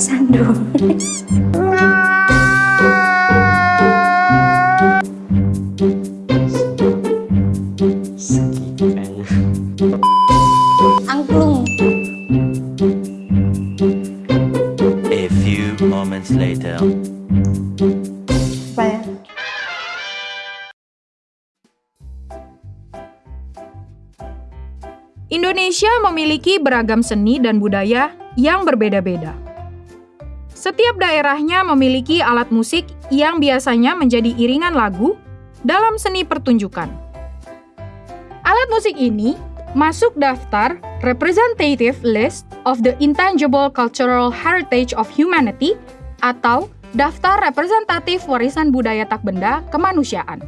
Sesandung. Angklung. A few moments later. Apa ya? Indonesia memiliki beragam seni dan budaya yang berbeda-beda. Setiap daerahnya memiliki alat musik yang biasanya menjadi iringan lagu dalam seni pertunjukan. Alat musik ini masuk daftar Representative List of the Intangible Cultural Heritage of Humanity atau Daftar Representatif Warisan Budaya Tak Benda Kemanusiaan.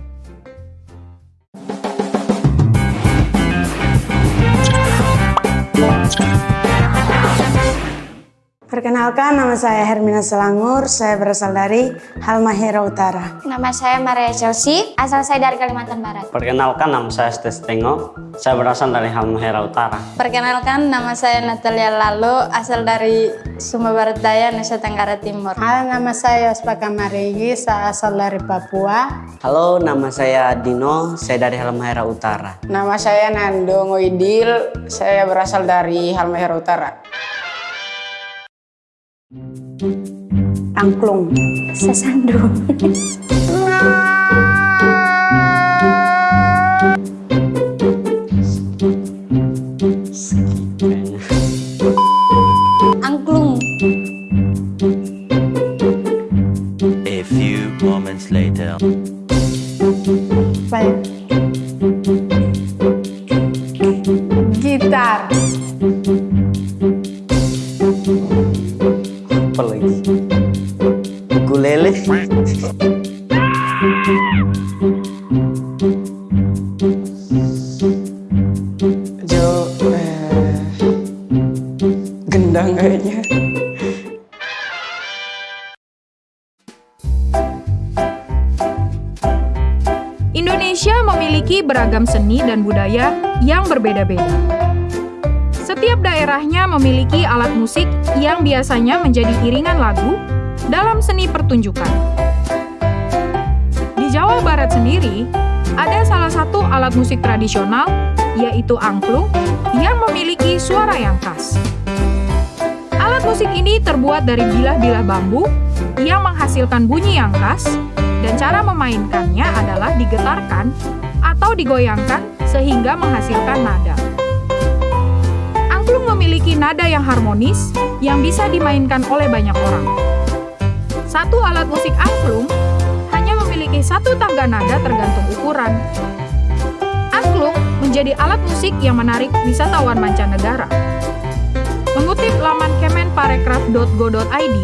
Perkenalkan, nama saya Hermina Selangur. Saya berasal dari Halmahera Utara. Nama saya Maria Chelsea, asal saya dari Kalimantan Barat. Perkenalkan nama saya Stes Tengo, saya berasal dari Halmahera Utara. Perkenalkan, nama saya Natalia Lalo, asal dari Sumba Barat Daya, Nusa Tenggara Timur. Halo, nama saya Ospaka Marigi, saya asal dari Papua. Halo, nama saya Dino, saya dari Halmahera Utara. Nama saya Nando Ngoidil, saya berasal dari Halmahera Utara. Angklung. Sesandung. Angklung. A few moments later. Beragam seni dan budaya yang berbeda-beda. Setiap daerahnya memiliki alat musik yang biasanya menjadi iringan lagu dalam seni pertunjukan. Di Jawa Barat sendiri, ada salah satu alat musik tradisional, yaitu angklung, yang memiliki suara yang khas. Alat musik ini terbuat dari bilah-bilah bambu yang menghasilkan bunyi yang khas dan cara memainkannya adalah digetarkan atau digoyangkan sehingga menghasilkan nada. Angklung memiliki nada yang harmonis yang bisa dimainkan oleh banyak orang. Satu alat musik angklung hanya memiliki satu tangga nada tergantung ukuran. Angklung menjadi alat musik yang menarik wisatawan mancanegara. Mengutip laman kemenparekraf.go.id,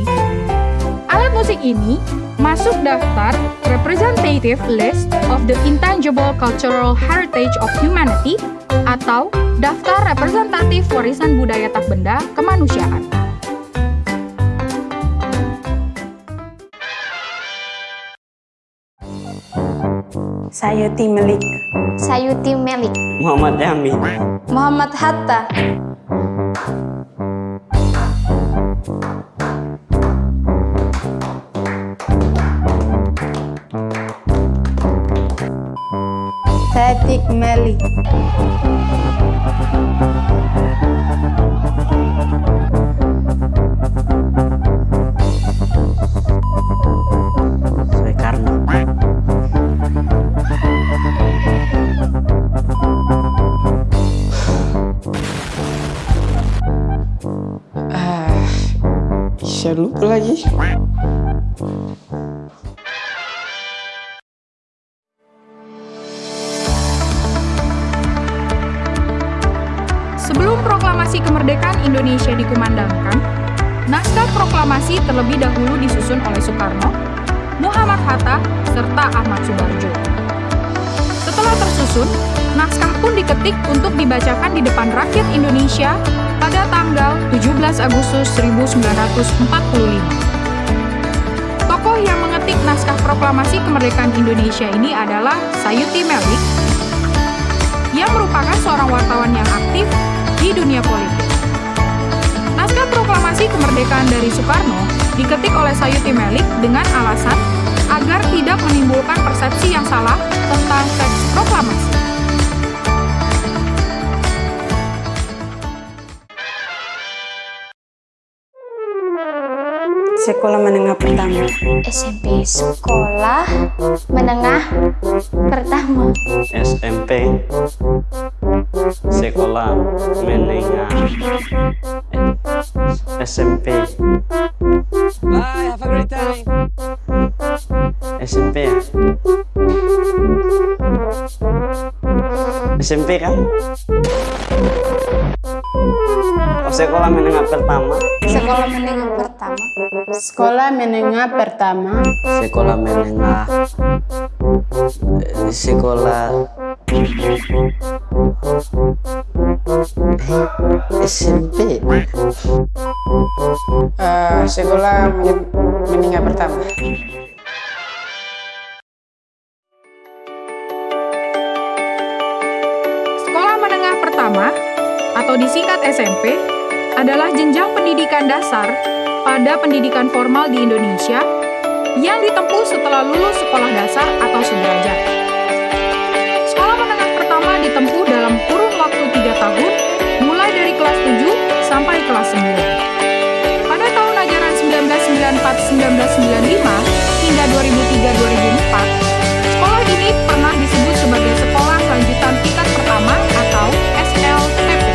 alat musik ini masuk daftar Representative List of the Intangible Cultural Heritage of Humanity atau Daftar Representatif Warisan Budaya Tak Benda Kemanusiaan. Sayuti Melik. Sayuti Melik. Muhammad Yami. Muhammad Hatta, Meli. Ah, saya lupa lagi. Indonesia dikumandangkan, naskah proklamasi terlebih dahulu disusun oleh Soekarno, Muhammad Hatta, serta Ahmad Subarjo. Setelah tersusun, naskah pun diketik untuk dibacakan di depan rakyat Indonesia pada tanggal 17 Agustus 1945. Tokoh yang mengetik naskah proklamasi kemerdekaan Indonesia ini adalah Sayuti Melik, yang merupakan seorang wartawan yang aktif di dunia politik. Proklamasi kemerdekaan dari Soekarno diketik oleh Sayuti Melik dengan alasan agar tidak menimbulkan persepsi yang salah tentang teks proklamasi. Sekolah menengah pertama. SMP Sekolah Menengah Pertama. SMP Sekolah Menengah SMP Bye, have a great time. SMP ya SMP kan oh, sekolah menengah pertama Sekolah menengah pertama. Sekolah menengah pertama. sekolah menengah eh, sekolah SMP Eh, sekolah men- menengah pertama. Sekolah menengah pertama atau disingkat SMP adalah jenjang pendidikan dasar pada pendidikan formal di Indonesia yang ditempuh setelah lulus sekolah dasar atau sederajat. Sekolah menengah pertama ditempuh dalam kurun waktu 3 tahun mulai dari kelas 7 sampai kelas 9. Pada tahun ajaran 1994-1995 hingga 2003-2004, sekolah ini pernah disebut sebagai Sekolah Lanjutan Tingkat Pertama atau SLTP.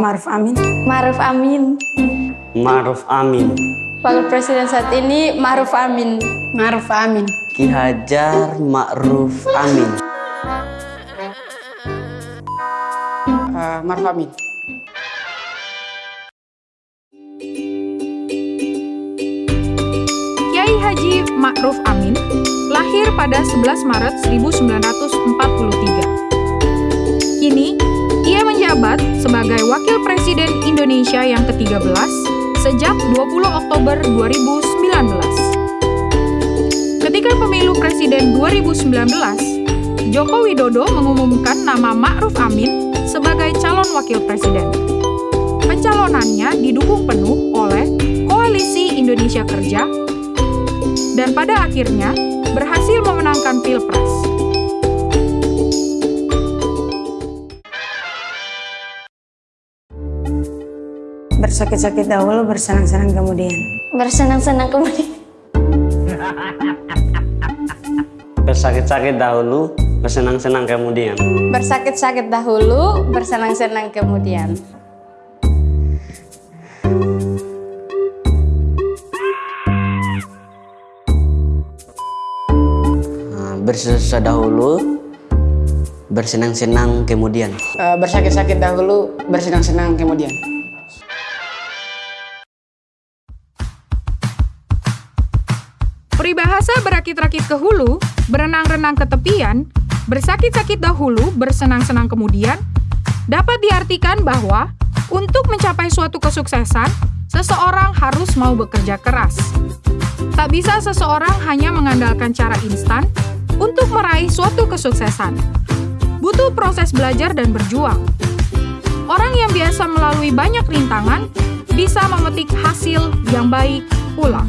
Maruf Amin. Maruf Amin. Maruf Amin Wakil Presiden saat ini Maruf Amin. Maruf Amin. Ki Hajar Ma'ruf Amin Eh, Maruf Amin. Kiai Haji Ma'ruf Amin lahir pada 11 Maret 1943. Kini, ia menjabat sebagai Wakil Presiden Indonesia yang ke-13 sejak 20 Oktober 2019. Ketika pemilu presiden 2019, Joko Widodo mengumumkan nama Ma'ruf Amin sebagai calon wakil presiden. Pencalonannya didukung penuh oleh Koalisi Indonesia Kerja dan pada akhirnya berhasil memenangkan Pilpres. Bersakit-sakit dahulu, bersenang-senang kemudian. Bersenang-senang kemudian. bersakit-sakit dahulu bersenang-senang kemudian Bersakit-sakit dahulu, bersenang-senang kemudian. Nah, bersusah dahulu bersenang-senang kemudian Eh, bersakit-sakit dahulu, bersenang-senang kemudian. Peribahasa berakit-rakit ke hulu, berenang-renang ke tepian, bersakit-sakit dahulu, bersenang-senang kemudian, dapat diartikan bahwa untuk mencapai suatu kesuksesan, seseorang harus mau bekerja keras. Tak bisa seseorang hanya mengandalkan cara instan untuk meraih suatu kesuksesan. Butuh proses belajar dan berjuang. Orang yang biasa melalui banyak rintangan bisa memetik hasil yang baik pula.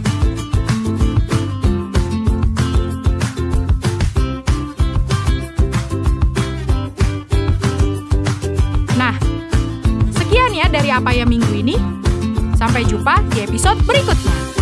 Sekian ya dari apa ya minggu ini. Sampai jumpa di episode berikutnya.